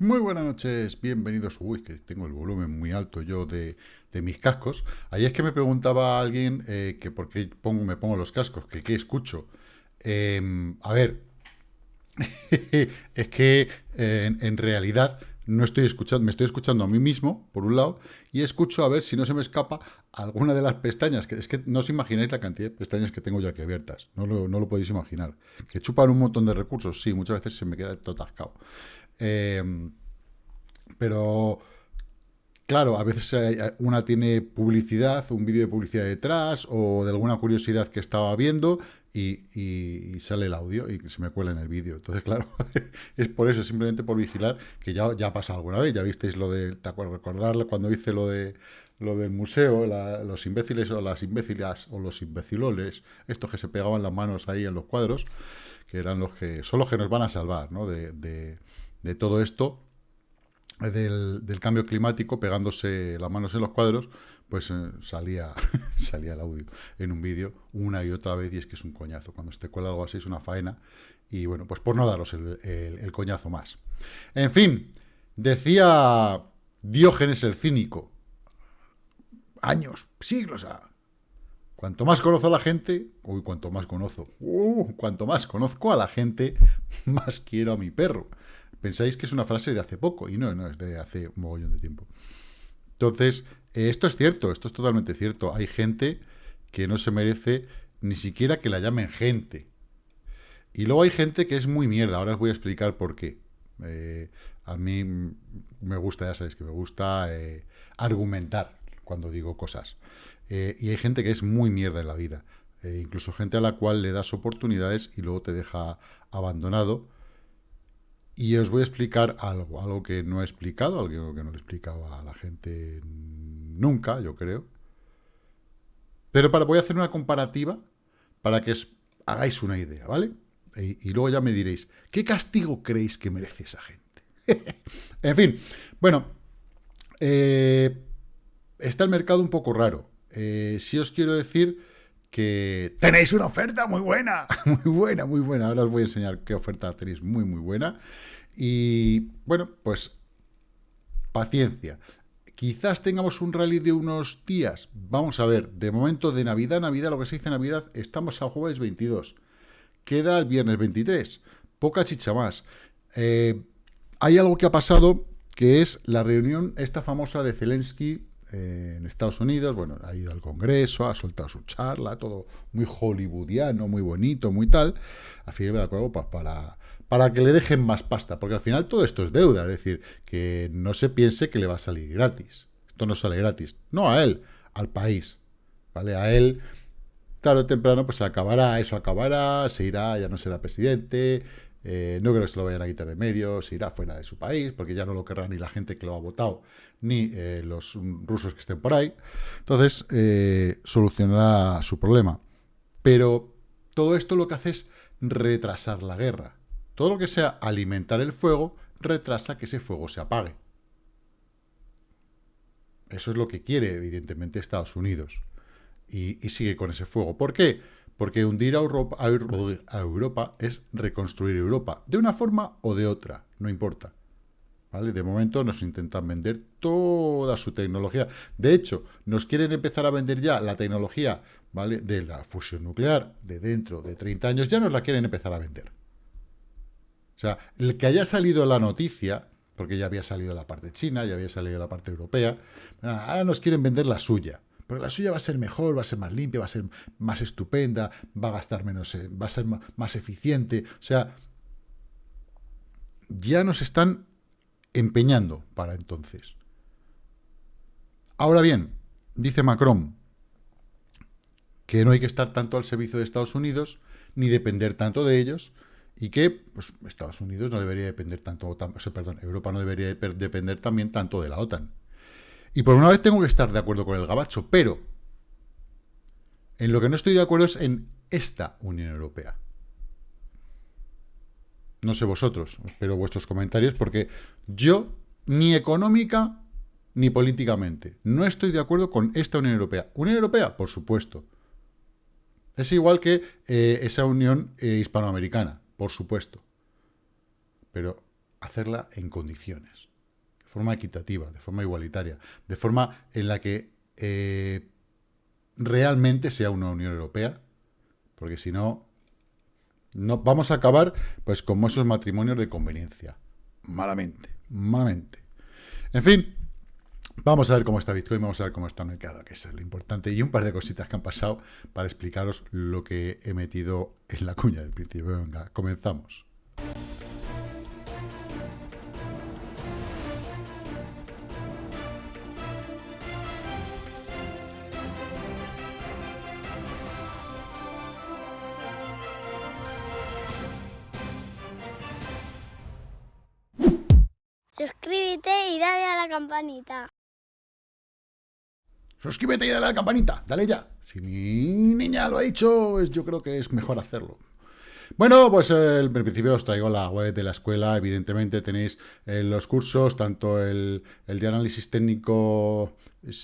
Muy buenas noches, bienvenidos. Uy, que tengo el volumen muy alto yo de, mis cascos. Ayer es que me preguntaba alguien eh, que por qué pongo, me pongo los cascos, que qué escucho. Em, a ver, es que eh, en, realidad no estoy escuchando, me estoy escuchando a mí mismo, por un lado, y escucho a ver si no se me escapa alguna de las pestañas, que es que no os imagináis la cantidad de pestañas que tengo yo aquí abiertas, no lo, no lo podéis imaginar. Que chupan un montón de recursos, sí, muchas veces se me queda todo atascado. Em, pero, claro, a veces una tiene publicidad, un vídeo de publicidad detrás, o de alguna curiosidad que estaba viendo, y, sale el audio y se me cuela en el vídeo. Entonces, claro, es por eso, simplemente por vigilar, que ya, ya ha alguna vez, ya visteis lo de, ¿te acuerdas? Recordarle cuando hice lo de lo del museo, los imbéciles o las imbécilas o los imbeciloles, estos que se pegaban las manos ahí en los cuadros, que eran los que, son los que nos van a salvar, ¿no? de todo esto, del, cambio climático, pegándose las manos en los cuadros, pues eh, salía, salía el audio en un vídeo una y otra vez, y es que es un coñazo. Cuando se te cuela algo así es una faena, y bueno, pues por no daros el, coñazo más. En fin, decía Diógenes el cínico, años, siglos, Cuanto más conozco a la gente, uy, cuanto más conozco, uh, cuanto más conozco a la gente, más quiero a mi perro. Pensáis que es una frase de hace poco, y no, no, es de hace un mogollón de tiempo. Entonces, eh, esto es cierto, esto es totalmente cierto. Hay gente que no se merece ni siquiera que la llamen gente. Y luego hay gente que es muy mierda, ahora os voy a explicar por qué. Eh, a mí me gusta, ya sabéis que me gusta eh, argumentar cuando digo cosas. y hay gente que es muy mierda en la vida. incluso gente a la cual le das oportunidades y luego te deja abandonado y os voy a explicar algo, algo que no he explicado, algo que no le he explicado a la gente nunca, yo creo. Pero para, voy a hacer una comparativa para que os hagáis una idea, ¿vale? Y, luego ya me diréis, ¿qué castigo creéis que merece esa gente? en fin, bueno, eh, está el mercado un poco raro. Eh, si os quiero decir que tenéis una oferta muy buena, muy buena, muy buena. Ahora os voy a enseñar qué oferta tenéis muy, muy buena. Y bueno, pues paciencia. Quizás tengamos un rally de unos días. Vamos a ver, de momento de Navidad, Navidad, lo que se dice Navidad, estamos a jueves 22. Queda el viernes 23. Poca chicha más. Eh, hay algo que ha pasado, que es la reunión esta famosa de Zelensky eh, en Estados Unidos, bueno, ha ido al Congreso, ha soltado su charla, todo muy hollywoodiano, muy bonito, muy tal, a fin de acuerdo, pues para, para que le dejen más pasta, porque al final todo esto es deuda, es decir, que no se piense que le va a salir gratis, esto no sale gratis, no a él, al país, ¿vale? A él, tarde o temprano, pues se acabará, eso acabará, se irá, ya no será presidente, eh, no creo que se lo vayan a quitar de medio, se irá fuera de su país, porque ya no lo querrá ni la gente que lo ha votado, ni eh, los rusos que estén por ahí. Entonces, eh, solucionará su problema. Pero todo esto lo que hace es retrasar la guerra. Todo lo que sea alimentar el fuego, retrasa que ese fuego se apague. Eso es lo que quiere, evidentemente, Estados Unidos. Y, y sigue con ese fuego. ¿Por qué? Porque hundir a Europa, es reconstruir Europa, de una forma o de otra, no importa. ¿Vale? De momento nos intentan vender toda su tecnología. De hecho, nos quieren empezar a vender ya la tecnología ¿vale? de la fusión nuclear de dentro de 30 años, ya nos la quieren empezar a vender. O sea, el que haya salido la noticia, porque ya había salido la parte china, ya había salido la parte europea, ahora nos quieren vender la suya. Pero la suya va a ser mejor, va a ser más limpia, va a ser más estupenda, va a gastar menos, eh, va a ser más eficiente. O sea, ya nos están empeñando para entonces. Ahora bien, dice Macron que no hay que estar tanto al servicio de Estados Unidos, ni depender tanto de ellos, y que pues, Estados Unidos no debería depender tanto, perdón, Europa no debería depender también tanto de la OTAN. Y por una vez tengo que estar de acuerdo con el gabacho, pero en lo que no estoy de acuerdo es en esta Unión Europea. No sé vosotros, espero vuestros comentarios, porque yo, ni económica ni políticamente, no estoy de acuerdo con esta Unión Europea. Unión Europea, por supuesto. Es igual que eh, esa Unión eh, Hispanoamericana, por supuesto. Pero hacerla en condiciones, forma equitativa, de forma igualitaria, de forma en la que eh, realmente sea una Unión Europea, porque si no, no vamos a acabar pues como esos matrimonios de conveniencia. Malamente, malamente. En fin, vamos a ver cómo está Bitcoin, vamos a ver cómo está el mercado, que es lo importante, y un par de cositas que han pasado para explicaros lo que he metido en la cuña del principio. Venga, comenzamos. Suscríbete y dale a la campanita, dale ya. Si mi niña lo ha dicho, yo creo que es mejor hacerlo. Bueno, pues eh, principio os traigo la web de la escuela. Evidentemente tenéis eh, los cursos, tanto el, el, de análisis técnico,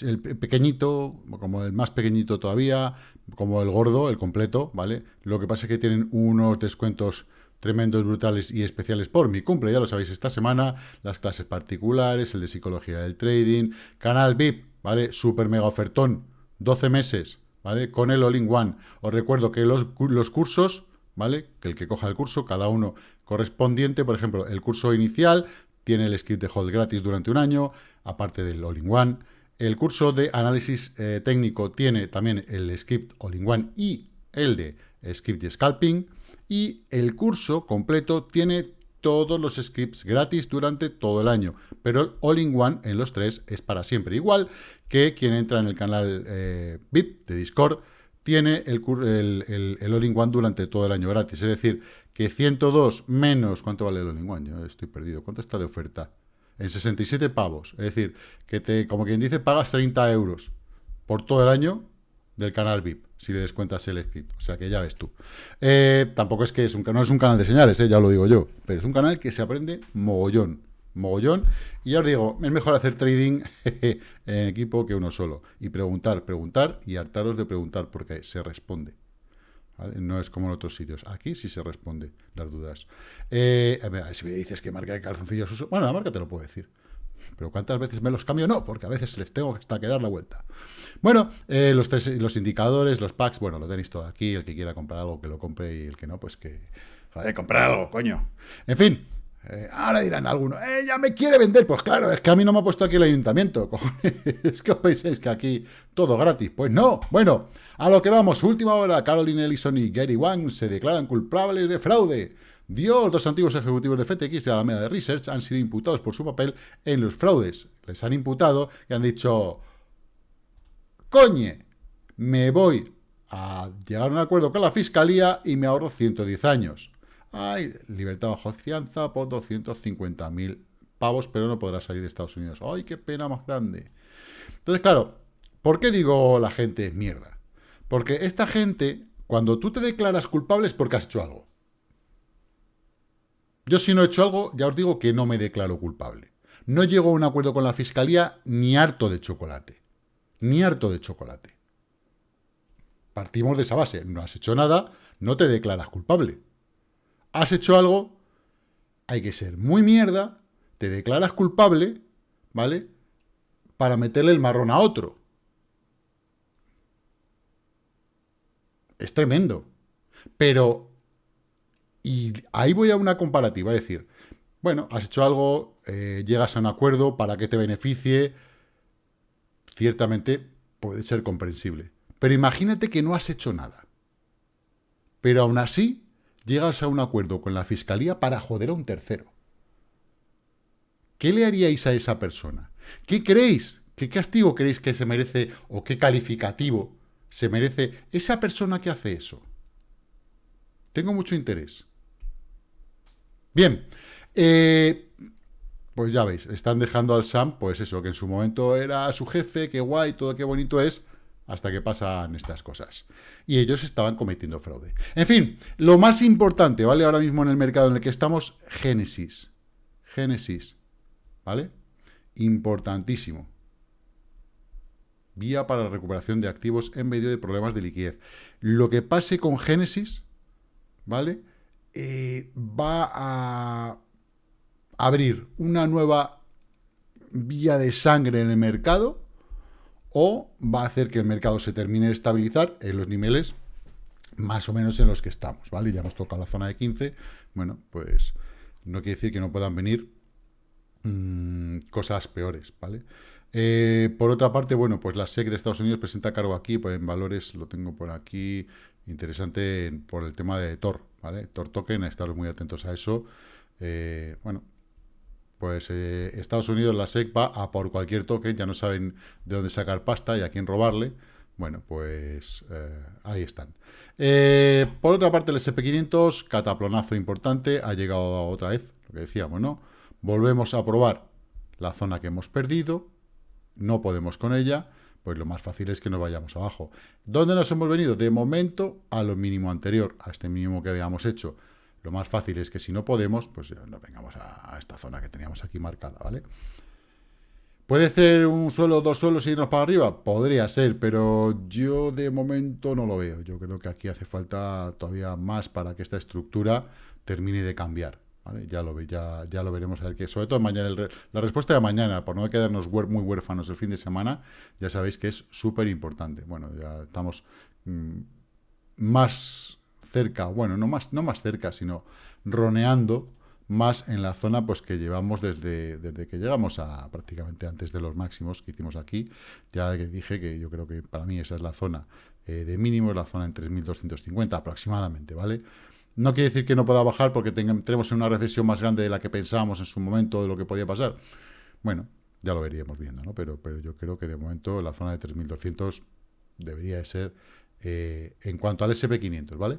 el pequeñito, como el más pequeñito todavía, como el gordo, el completo, ¿vale? Lo que pasa es que tienen unos descuentos tremendos, brutales y especiales por mi cumple, ya lo sabéis, esta semana, las clases particulares, el de psicología del trading, canal VIP, ¿vale? Super mega ofertón, 12 meses, ¿vale? Con el all-in-one. Os recuerdo que los, los cursos, ¿vale? Que el que coja el curso, cada uno correspondiente, por ejemplo, el curso inicial tiene el script de hold gratis durante un año, aparte del all-in-one. El curso de análisis eh, técnico tiene también el script all-in-one y el de script de scalping y el curso completo tiene todos los scripts gratis durante todo el año, pero el all-in-one en los tres es para siempre. Igual que quien entra en el canal eh, VIP de Discord tiene el, el, all-in-one durante todo el año gratis. Es decir, que 102 menos... ¿Cuánto vale el all-in-one? Yo estoy perdido. ¿Cuánto está de oferta? En 67 pavos. Es decir, que te, como quien dice, pagas 30 euros por todo el año del canal VIP, si le descuentas el script. O sea que ya ves tú. Eh, tampoco es que es un, no es un canal de señales, eh, ya lo digo yo, pero es un canal que se aprende mogollón, mogollón. Y ya os digo, es mejor hacer trading en equipo que uno solo. Y preguntar, preguntar y hartaros de preguntar porque se responde. No es como en otros sitios. Aquí sí se responde las dudas. Eh, a ver, si me dices que marca de calzoncillos uso... Bueno, la marca te lo puedo decir. Pero ¿cuántas veces me los cambio? No, porque a veces les tengo hasta que dar la vuelta. Bueno, eh, los, tres, los indicadores, los packs, bueno, lo tenéis todo aquí. El que quiera comprar algo, que lo compre. Y el que no, pues que... Joder, comprar algo, coño. En fin, eh, ahora dirán algunos, eh, ya me quiere vender. Pues claro, es que a mí no me ha puesto aquí el ayuntamiento. es que os pensáis que aquí todo gratis. Pues no. Bueno, a lo que vamos. Última hora, Caroline Ellison y Gary Wang se declaran culpables de fraude. Dios, dos antiguos ejecutivos de FTX y Alameda de Research han sido imputados por su papel en los fraudes. Les han imputado y han dicho, coñe, me voy a llegar a un acuerdo con la Fiscalía y me ahorro 110 años. Ay, libertad bajo fianza por 250.000 pavos, pero no podrá salir de Estados Unidos. Ay, qué pena más grande. Entonces, claro, ¿por qué digo la gente mierda? Porque esta gente, cuando tú te declaras culpable es porque has hecho algo. Yo si no he hecho algo, ya os digo que no me declaro culpable. No llego a un acuerdo con la Fiscalía ni harto de chocolate. Ni harto de chocolate. Partimos de esa base. No has hecho nada, no te declaras culpable. Has hecho algo, hay que ser muy mierda, te declaras culpable, ¿vale? Para meterle el marrón a otro. Es tremendo. Pero y ahí voy a una comparativa, es decir, bueno, has hecho algo, eh, llegas a un acuerdo para que te beneficie, ciertamente puede ser comprensible. Pero imagínate que no has hecho nada. Pero aún así, llegas a un acuerdo con la fiscalía para joder a un tercero. ¿Qué le haríais a esa persona? ¿Qué creéis? ¿Qué castigo creéis que se merece o qué calificativo se merece esa persona que hace eso? Tengo mucho interés. Bien, eh, pues ya veis, están dejando al Sam, pues eso, que en su momento era su jefe, qué guay, todo qué bonito es, hasta que pasan estas cosas. Y ellos estaban cometiendo fraude. En fin, lo más importante, ¿vale? Ahora mismo en el mercado en el que estamos, Génesis. Génesis, ¿vale? Importantísimo. Vía para la recuperación de activos en medio de problemas de liquidez. Lo que pase con Génesis, ¿vale? Eh, va a abrir una nueva vía de sangre en el mercado o va a hacer que el mercado se termine de estabilizar en los niveles más o menos en los que estamos, ¿vale? Ya hemos tocado la zona de 15, bueno, pues no quiere decir que no puedan venir mmm, cosas peores, ¿vale? Eh, por otra parte, bueno, pues la SEC de Estados Unidos presenta cargo aquí, pues en valores lo tengo por aquí, interesante por el tema de Tor, ¿vale? Tor Token, estaros muy atentos a eso. Eh, bueno, pues eh, Estados Unidos, la SEC va a por cualquier token, ya no saben de dónde sacar pasta y a quién robarle. Bueno, pues ahí están. por otra parte, el SP500, cataplonazo importante, ha llegado otra vez, lo que decíamos, ¿no? Volvemos a probar la zona que hemos perdido, no podemos con ella, pues lo más fácil es que nos vayamos abajo. ¿Dónde nos hemos venido? De momento a lo mínimo anterior, a este mínimo que habíamos hecho. Lo más fácil es que si no podemos, pues nos vengamos a, esta zona que teníamos aquí marcada, ¿vale? ¿Puede ser un suelo, dos suelos y irnos para arriba? Podría ser, pero yo de momento no lo veo. Yo creo que aquí hace falta todavía más para que esta estructura termine de cambiar. Ya lo, ya, ya lo veremos a ver que, sobre todo mañana, la respuesta de mañana, por no quedarnos muy huérfanos el fin de semana, ya sabéis que es súper importante. Bueno, ya estamos mm, más cerca, bueno, no más, no más cerca, sino roneando más en la zona pues que llevamos desde, desde que llegamos a prácticamente antes de los máximos que hicimos aquí. Ya dije que yo creo que para mí esa es la zona eh, de mínimo, la zona en 3.250 aproximadamente, ¿vale? No quiere decir que no pueda bajar porque tenemos una recesión más grande de la que pensábamos en su momento de lo que podía pasar. Bueno, ya lo veríamos viendo, ¿no? Pero, pero yo creo que de momento la zona de 3.200 debería de ser eh, en cuanto al SP500, ¿vale?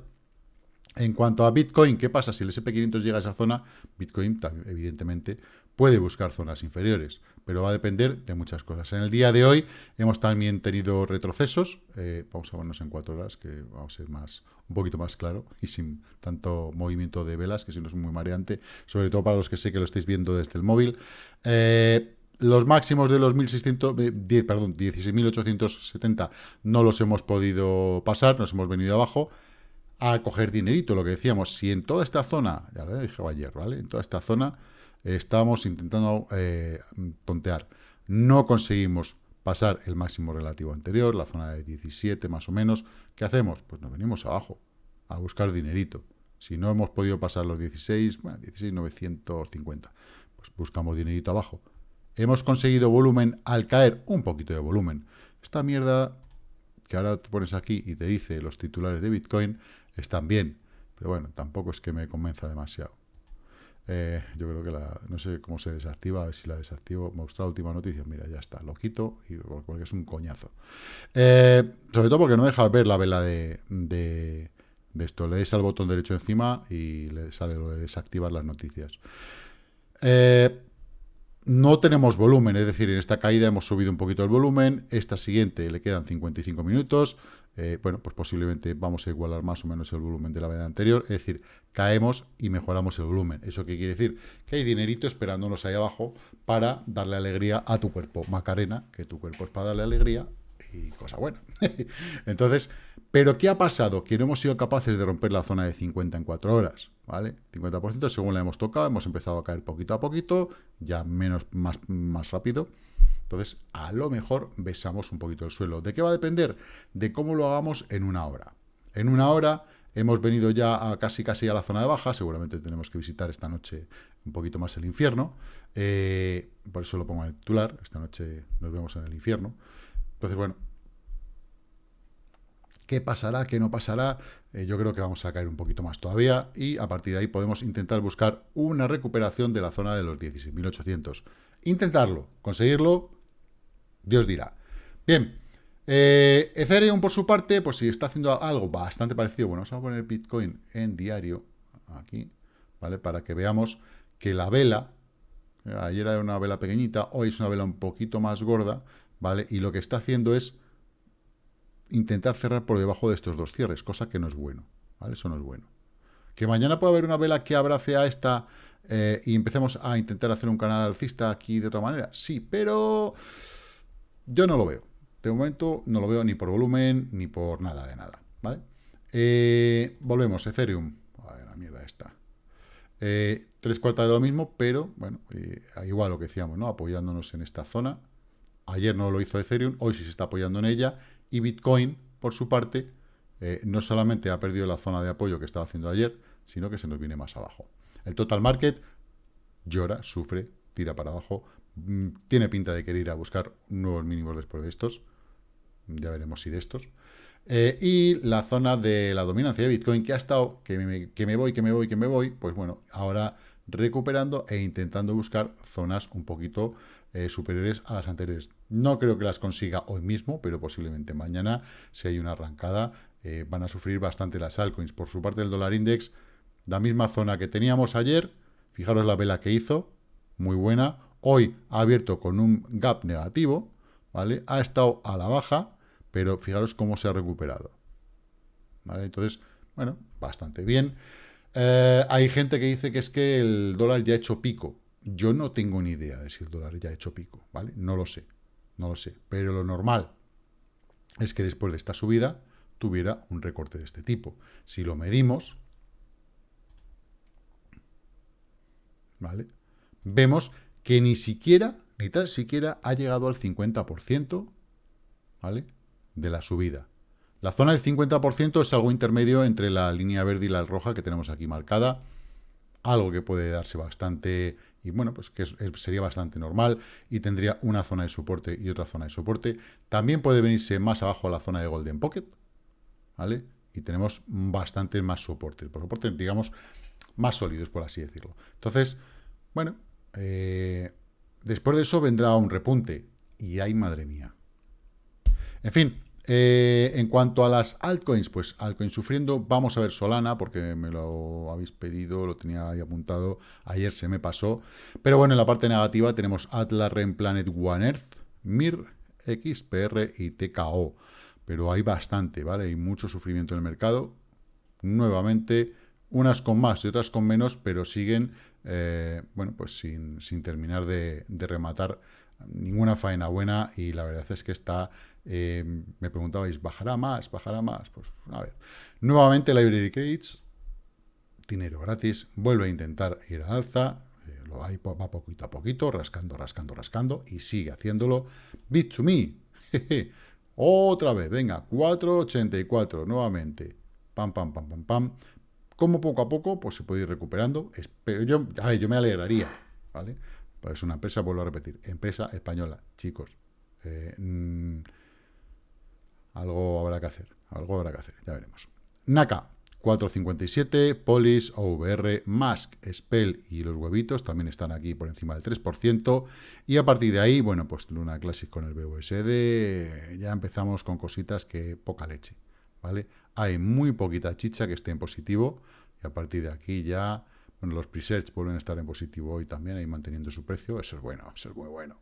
En cuanto a Bitcoin, ¿qué pasa si el SP500 llega a esa zona? Bitcoin, evidentemente, puede buscar zonas inferiores, pero va a depender de muchas cosas. En el día de hoy hemos también tenido retrocesos, eh, vamos a vernos en cuatro horas, que vamos a ser más, un poquito más claro y sin tanto movimiento de velas, que si no es muy mareante, sobre todo para los que sé que lo estáis viendo desde el móvil. Eh, los máximos de los 1600, eh, perdón, 16.870 no los hemos podido pasar, nos hemos venido abajo a coger dinerito, lo que decíamos, si en toda esta zona, ya lo dije ayer, ¿vale? En toda esta zona estábamos intentando eh, tontear. No conseguimos pasar el máximo relativo anterior, la zona de 17 más o menos. ¿Qué hacemos? Pues nos venimos abajo a buscar dinerito. Si no hemos podido pasar los 16, bueno, 16,950, pues buscamos dinerito abajo. Hemos conseguido volumen al caer, un poquito de volumen. Esta mierda que ahora te pones aquí y te dice los titulares de Bitcoin están bien, pero bueno, tampoco es que me convenza demasiado. Eh, yo creo que la, no sé cómo se desactiva, a ver si la desactivo. Mostrar última noticia, mira, ya está, lo quito y, porque es un coñazo. Eh, sobre todo porque no deja ver la vela de, de, esto. Le des al botón derecho encima y le sale lo de desactivar las noticias. Eh, no tenemos volumen, es decir, en esta caída hemos subido un poquito el volumen, esta siguiente le quedan 55 minutos, eh, bueno, pues posiblemente vamos a igualar más o menos el volumen de la vez anterior, es decir, caemos y mejoramos el volumen. ¿Eso qué quiere decir? Que hay dinerito esperándonos ahí abajo para darle alegría a tu cuerpo. Macarena, que tu cuerpo es para darle alegría cosa buena. Entonces, ¿pero qué ha pasado? Que no hemos sido capaces de romper la zona de 50 en 4 horas, ¿vale? 50% según la hemos tocado, hemos empezado a caer poquito a poquito, ya menos, más, más rápido. Entonces, a lo mejor besamos un poquito el suelo. ¿De qué va a depender? De cómo lo hagamos en una hora. En una hora hemos venido ya a casi casi a la zona de baja, seguramente tenemos que visitar esta noche un poquito más el infierno, eh, por eso lo pongo en el titular, esta noche nos vemos en el infierno. Entonces, bueno, ¿Qué pasará? ¿Qué no pasará? Eh, yo creo que vamos a caer un poquito más todavía y a partir de ahí podemos intentar buscar una recuperación de la zona de los 16.800. Intentarlo, conseguirlo, Dios dirá. Bien, eh, Ethereum por su parte, pues si está haciendo algo bastante parecido, bueno, vamos a poner Bitcoin en diario, aquí, ¿vale? Para que veamos que la vela, ayer era una vela pequeñita, hoy es una vela un poquito más gorda, ¿vale? Y lo que está haciendo es intentar cerrar por debajo de estos dos cierres, cosa que no es bueno, ¿vale? Eso no es bueno. Que mañana pueda haber una vela que abrace a esta eh, y empecemos a intentar hacer un canal alcista aquí de otra manera. Sí, pero yo no lo veo. De momento no lo veo ni por volumen ni por nada de nada, ¿vale? Eh, volvemos, Ethereum. A ver, la mierda esta. Eh, tres cuartas de lo mismo, pero bueno, igual lo que decíamos, ¿no? Apoyándonos en esta zona. Ayer no lo hizo Ethereum, hoy sí se está apoyando en ella. Y Bitcoin, por su parte, eh, no solamente ha perdido la zona de apoyo que estaba haciendo ayer, sino que se nos viene más abajo. El total market llora, sufre, tira para abajo, mm, tiene pinta de querer ir a buscar nuevos mínimos después de estos, ya veremos si de estos. Eh, y la zona de la dominancia de Bitcoin, que ha estado, que me, que me voy, que me voy, que me voy, pues bueno, ahora recuperando e intentando buscar zonas un poquito eh, superiores a las anteriores. No creo que las consiga hoy mismo, pero posiblemente mañana, si hay una arrancada, eh, van a sufrir bastante las altcoins. Por su parte, el dólar index, la misma zona que teníamos ayer, fijaros la vela que hizo, muy buena. Hoy ha abierto con un gap negativo, ¿vale? Ha estado a la baja, pero fijaros cómo se ha recuperado. ¿Vale? Entonces, bueno, bastante bien. Eh, hay gente que dice que es que el dólar ya ha hecho pico. Yo no tengo ni idea de si el dólar ya ha hecho pico, ¿vale? No lo sé, no lo sé. Pero lo normal es que después de esta subida tuviera un recorte de este tipo. Si lo medimos, ¿vale? Vemos que ni siquiera, ni tan siquiera ha llegado al 50%, ¿vale? de la subida. La zona del 50% es algo intermedio entre la línea verde y la roja que tenemos aquí marcada, algo que puede darse bastante, y bueno, pues que sería bastante normal, y tendría una zona de soporte y otra zona de soporte. También puede venirse más abajo a la zona de Golden Pocket, ¿vale? Y tenemos bastante más soporte, por soporte, digamos, más sólidos, por así decirlo. Entonces, bueno, eh, después de eso vendrá un repunte, y ay, madre mía. En fin, eh, en cuanto a las altcoins, pues altcoins sufriendo, vamos a ver Solana, porque me lo habéis pedido, lo tenía ahí apuntado, ayer se me pasó. Pero bueno, en la parte negativa tenemos Atlas, Ren, Planet, One Earth, MIR, XPR y TKO. Pero hay bastante, ¿vale? Hay mucho sufrimiento en el mercado. Nuevamente, unas con más y otras con menos, pero siguen, eh, bueno, pues sin, terminar de, de rematar ninguna faena buena y la verdad es que está eh, me preguntabais, ¿bajará más? ¿Bajará más? Pues a ver. Nuevamente Library Credits, dinero gratis, vuelve a intentar ir a alza, eh, lo hay, va poquito a poquito, rascando, rascando, rascando, y sigue haciéndolo. Bit2Me, otra vez, venga, 4.84, nuevamente, pam, pam, pam, pam, pam. Como poco a poco, pues se puede ir recuperando. Pero yo, a ver, yo me alegraría, ¿vale? Pues es una empresa, vuelvo a repetir, empresa española, chicos. Eh, mm, algo habrá que hacer, algo habrá que hacer, ya veremos. Naka, 4.57, Polis, OVR, Mask, Spell y los huevitos también están aquí por encima del 3%. Y a partir de ahí, bueno, pues Luna Classic con el BUSD, ya empezamos con cositas que poca leche, ¿vale? Hay muy poquita chicha que esté en positivo y a partir de aquí ya, bueno, los presets vuelven a estar en positivo hoy también, ahí manteniendo su precio, eso es bueno, eso es muy bueno.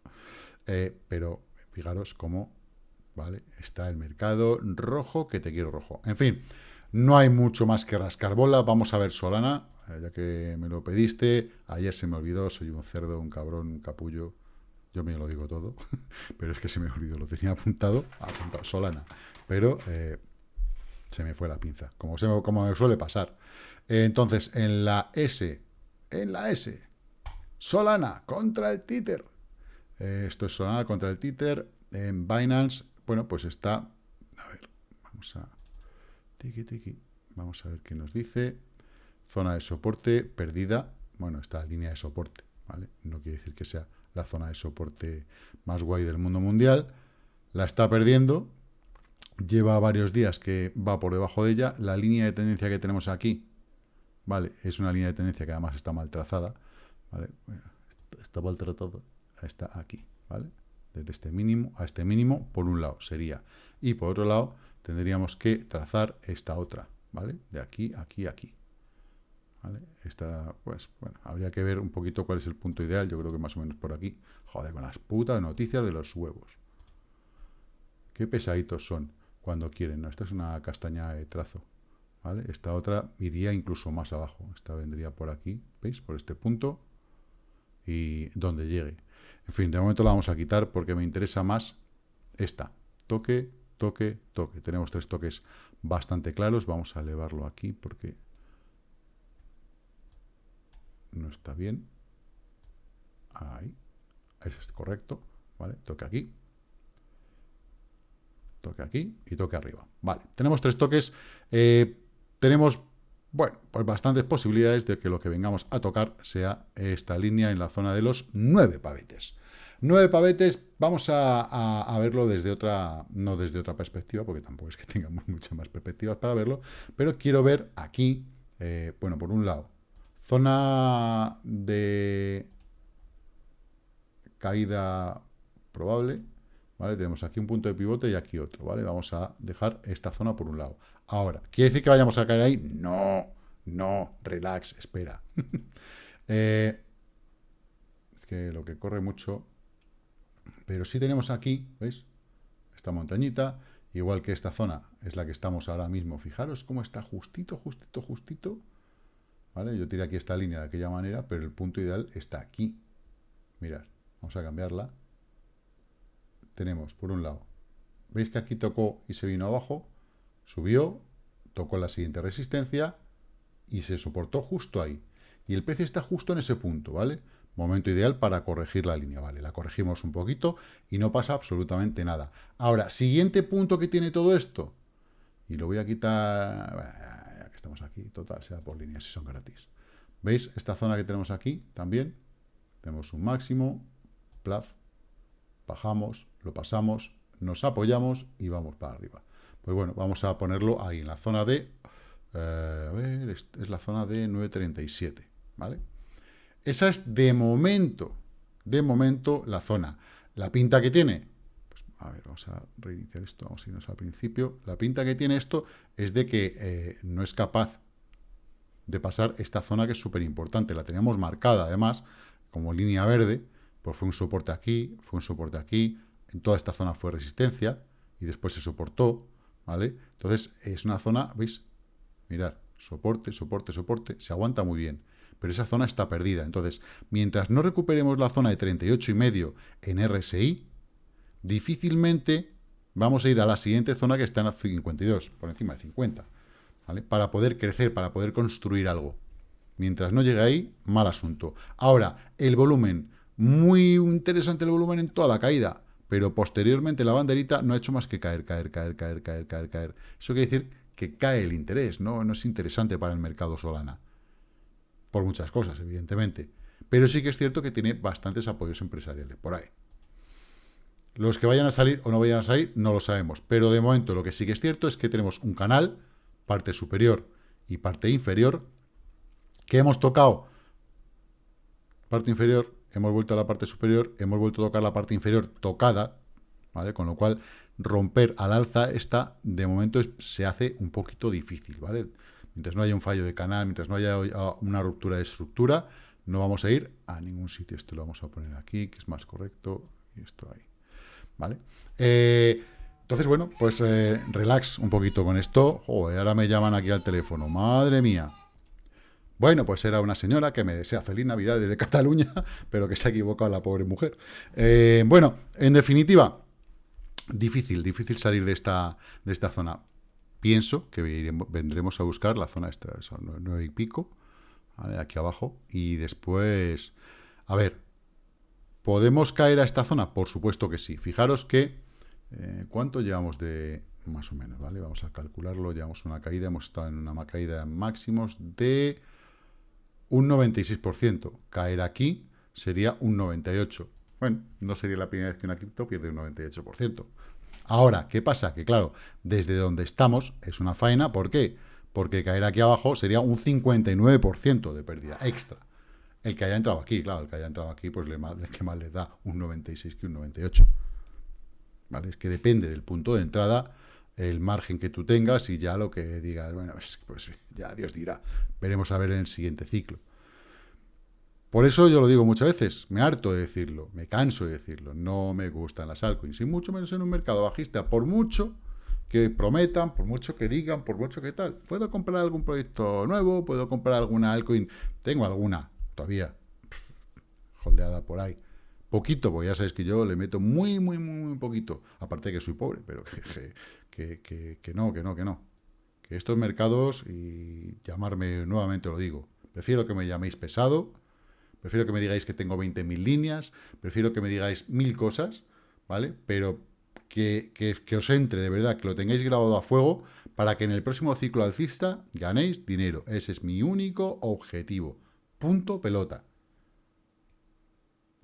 Eh, pero fijaros cómo ¿vale? Está el mercado rojo, que te quiero rojo. En fin, no hay mucho más que rascar bola. Vamos a ver Solana, eh, ya que me lo pediste. Ayer se me olvidó, soy un cerdo, un cabrón, un capullo. Yo me lo digo todo, pero es que se me olvidó, lo tenía apuntado, apuntado Solana. Pero eh, se me fue la pinza, como, se como me suele pasar. entonces, en la S, en la S, Solana contra el títer. Eh, esto es Solana contra el títer. En Binance bueno, pues está, a ver, vamos a, vamos a ver qué nos dice. Zona de soporte perdida, bueno, esta línea de soporte, ¿vale? No quiere decir que sea la zona de soporte más guay del mundo mundial. La está perdiendo, lleva varios días que va por debajo de ella. La línea de tendencia que tenemos aquí, ¿vale? Es una línea de tendencia que además está mal trazada, ¿vale? Está mal está aquí, ¿vale? Desde este mínimo a este mínimo, por un lado sería. Y por otro lado, tendríamos que trazar esta otra, ¿vale? De aquí, aquí, aquí. ¿Vale? Esta, pues, bueno, habría que ver un poquito cuál es el punto ideal, yo creo que más o menos por aquí. Joder, con las putas noticias de los huevos. Qué pesaditos son cuando quieren, ¿no? Esta es una castaña de trazo, ¿vale? Esta otra iría incluso más abajo. Esta vendría por aquí, ¿veis? Por este punto y donde llegue. En fin, de momento la vamos a quitar porque me interesa más esta. Toque, toque, toque. Tenemos tres toques bastante claros. Vamos a elevarlo aquí porque... no está bien. Ahí. Eso es correcto. ¿Vale? Toque aquí. Toque aquí y toque arriba. Vale. Tenemos tres toques. Eh, tenemos, bueno, pues bastantes posibilidades de que lo que vengamos a tocar sea esta línea en la zona de los nueve pavetes. Nueve pavetes, vamos a, verlo desde otra, no desde otra perspectiva, porque tampoco es que tengamos muchas más perspectivas para verlo, pero quiero ver aquí, eh, bueno, por un lado, zona de caída probable, ¿vale? Tenemos aquí un punto de pivote y aquí otro, ¿vale? Vamos a dejar esta zona por un lado. Ahora, ¿quiere decir que vayamos a caer ahí? No, no, relax, espera. Eh, es que lo que corre mucho pero sí tenemos aquí, ¿veis? Esta montañita, igual que esta zona es la que estamos ahora mismo. Fijaros cómo está justito, justito, justito. ¿Vale? Yo tiré aquí esta línea de aquella manera, pero el punto ideal está aquí. Mirad, vamos a cambiarla. Tenemos, por un lado, ¿veis que aquí tocó y se vino abajo? Subió, tocó la siguiente resistencia y se soportó justo ahí. Y el precio está justo en ese punto, ¿vale? Momento ideal para corregir la línea, ¿vale? La corregimos un poquito y no pasa absolutamente nada. Ahora, siguiente punto que tiene todo esto, y lo voy a quitar, ya que estamos aquí, total, sea por líneas, si son gratis. ¿Veis esta zona que tenemos aquí también? Tenemos un máximo, plaf, bajamos, lo pasamos, nos apoyamos y vamos para arriba. Pues bueno, vamos a ponerlo ahí, en la zona de, eh, a ver, es la zona de 9.37, ¿vale? Esa es de momento, de momento la zona. La pinta que tiene, pues, a ver, vamos a reiniciar esto, vamos a irnos al principio. La pinta que tiene esto es de que eh, no es capaz de pasar esta zona que es súper importante. La teníamos marcada, además, como línea verde, pues fue un soporte aquí, fue un soporte aquí, en toda esta zona fue resistencia, y después se soportó, ¿vale? Entonces, es una zona, ¿veis? Mirad, soporte, soporte, soporte, se aguanta muy bien pero esa zona está perdida. Entonces, mientras no recuperemos la zona de 38,5 en RSI, difícilmente vamos a ir a la siguiente zona que está en 52, por encima de 50, ¿vale? Para poder crecer, para poder construir algo. Mientras no llegue ahí, mal asunto. Ahora, el volumen, muy interesante el volumen en toda la caída, pero posteriormente la banderita no ha hecho más que caer, caer, caer, caer, caer, caer, caer. Eso quiere decir que cae el interés, no, no es interesante para el mercado Solana por muchas cosas, evidentemente. Pero sí que es cierto que tiene bastantes apoyos empresariales por ahí. Los que vayan a salir o no vayan a salir, no lo sabemos. Pero de momento lo que sí que es cierto es que tenemos un canal, parte superior y parte inferior, que hemos tocado parte inferior, hemos vuelto a la parte superior, hemos vuelto a tocar la parte inferior tocada, ¿vale? Con lo cual, romper al alza esta, de momento, se hace un poquito difícil, ¿vale? Mientras no haya un fallo de canal, mientras no haya una ruptura de estructura, no vamos a ir a ningún sitio. Esto lo vamos a poner aquí, que es más correcto, y esto ahí. ¿Vale? Eh, entonces, bueno, pues eh, relax un poquito con esto. Joder, ahora me llaman aquí al teléfono. Madre mía. Bueno, pues era una señora que me desea feliz Navidad desde Cataluña, pero que se ha equivocado la pobre mujer. Eh, bueno, en definitiva, difícil, difícil salir de esta, de esta zona pienso que vendremos a buscar la zona esta, son nueve y pico, aquí abajo, y después, a ver, ¿podemos caer a esta zona? Por supuesto que sí. Fijaros que, eh, ¿cuánto llevamos de, más o menos, ¿vale? Vamos a calcularlo, llevamos una caída, hemos estado en una caída máximos de un 96%. Caer aquí sería un 98%. Bueno, no sería la primera vez que una cripto pierde un 98%. Ahora, ¿qué pasa? Que claro, desde donde estamos es una faena, ¿por qué? Porque caer aquí abajo sería un 59% de pérdida extra. El que haya entrado aquí, claro, el que haya entrado aquí, pues le, que más le da un 96 que un 98. ¿Vale? Es que depende del punto de entrada, el margen que tú tengas y ya lo que digas, bueno, pues, ya Dios dirá. Veremos a ver en el siguiente ciclo. Por eso yo lo digo muchas veces, me harto de decirlo, me canso de decirlo, no me gustan las altcoins, y mucho menos en un mercado bajista, por mucho que prometan, por mucho que digan, por mucho que tal. ¿Puedo comprar algún proyecto nuevo? ¿Puedo comprar alguna altcoin? Tengo alguna, todavía, holdeada por ahí. Poquito, porque ya sabéis que yo le meto muy, muy, muy, muy poquito. Aparte de que soy pobre, pero que, que, que no, que no, que no. Que estos mercados, y llamarme nuevamente lo digo, prefiero que me llaméis pesado, prefiero que me digáis que tengo 20.000 líneas, prefiero que me digáis mil cosas, ¿vale? Pero que, que, os entre de verdad, que lo tengáis grabado a fuego para que en el próximo ciclo alcista ganéis dinero. Ese es mi único objetivo. Punto pelota.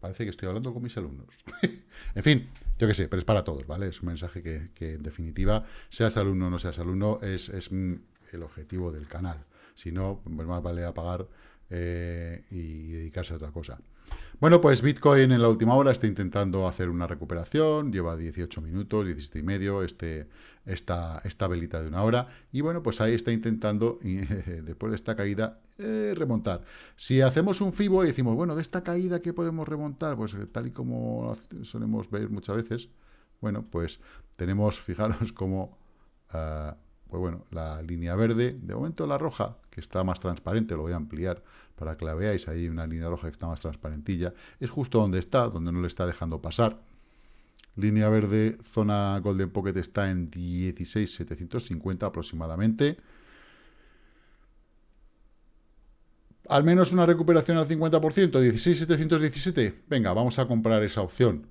Parece que estoy hablando con mis alumnos. en fin, yo qué sé, pero es para todos, ¿vale? Es un mensaje que, en definitiva, seas alumno o no seas alumno, es, es el objetivo del canal. Si no, pues más vale apagar eh, y dedicarse a otra cosa. Bueno, pues Bitcoin en la última hora está intentando hacer una recuperación, lleva 18 minutos, 17 y medio, este, esta, esta velita de una hora, y bueno, pues ahí está intentando, después de esta caída, eh, remontar. Si hacemos un FIBO y decimos, bueno, de esta caída, ¿qué podemos remontar? Pues eh, tal y como solemos ver muchas veces, bueno, pues tenemos, fijaros cómo... Ah, pues bueno, la línea verde, de momento la roja, que está más transparente, lo voy a ampliar para que la veáis, ahí una línea roja que está más transparentilla, es justo donde está, donde no le está dejando pasar. Línea verde, zona Golden Pocket está en 16.750 aproximadamente. Al menos una recuperación al 50%, 16.717. Venga, vamos a comprar esa opción.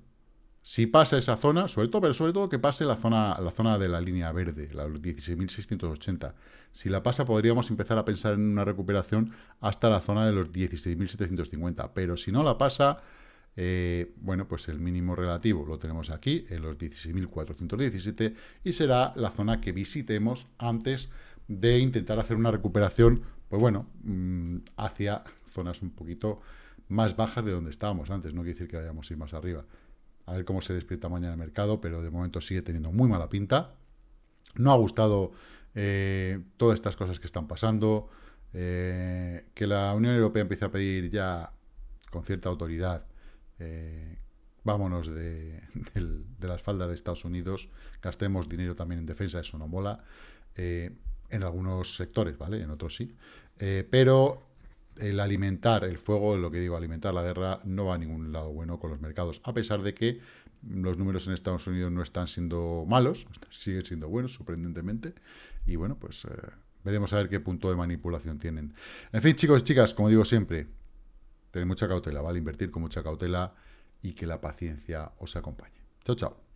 Si pasa esa zona, sobre todo, pero sobre todo que pase la zona, la zona de la línea verde, la 16.680. Si la pasa, podríamos empezar a pensar en una recuperación hasta la zona de los 16.750. Pero si no la pasa, eh, bueno, pues el mínimo relativo lo tenemos aquí, en los 16.417, y será la zona que visitemos antes de intentar hacer una recuperación, pues bueno, mm, hacia zonas un poquito más bajas de donde estábamos antes. No quiere decir que vayamos a ir más arriba. A ver cómo se despierta mañana el mercado, pero de momento sigue teniendo muy mala pinta. No ha gustado eh, todas estas cosas que están pasando, eh, que la Unión Europea empiece a pedir ya con cierta autoridad, eh, vámonos de, las faldas de Estados Unidos, gastemos dinero también en defensa, eso no mola, en algunos sectores, ¿vale? En otros sí, pero el alimentar el fuego, lo que digo, alimentar la guerra, no va a ningún lado bueno con los mercados, a pesar de que los números en Estados Unidos no están siendo malos, siguen siendo buenos, sorprendentemente, y bueno, pues eh, veremos a ver qué punto de manipulación tienen. En fin, chicos y chicas, como digo siempre, tened mucha cautela, ¿vale? Invertir con mucha cautela y que la paciencia os acompañe. Chao, chao.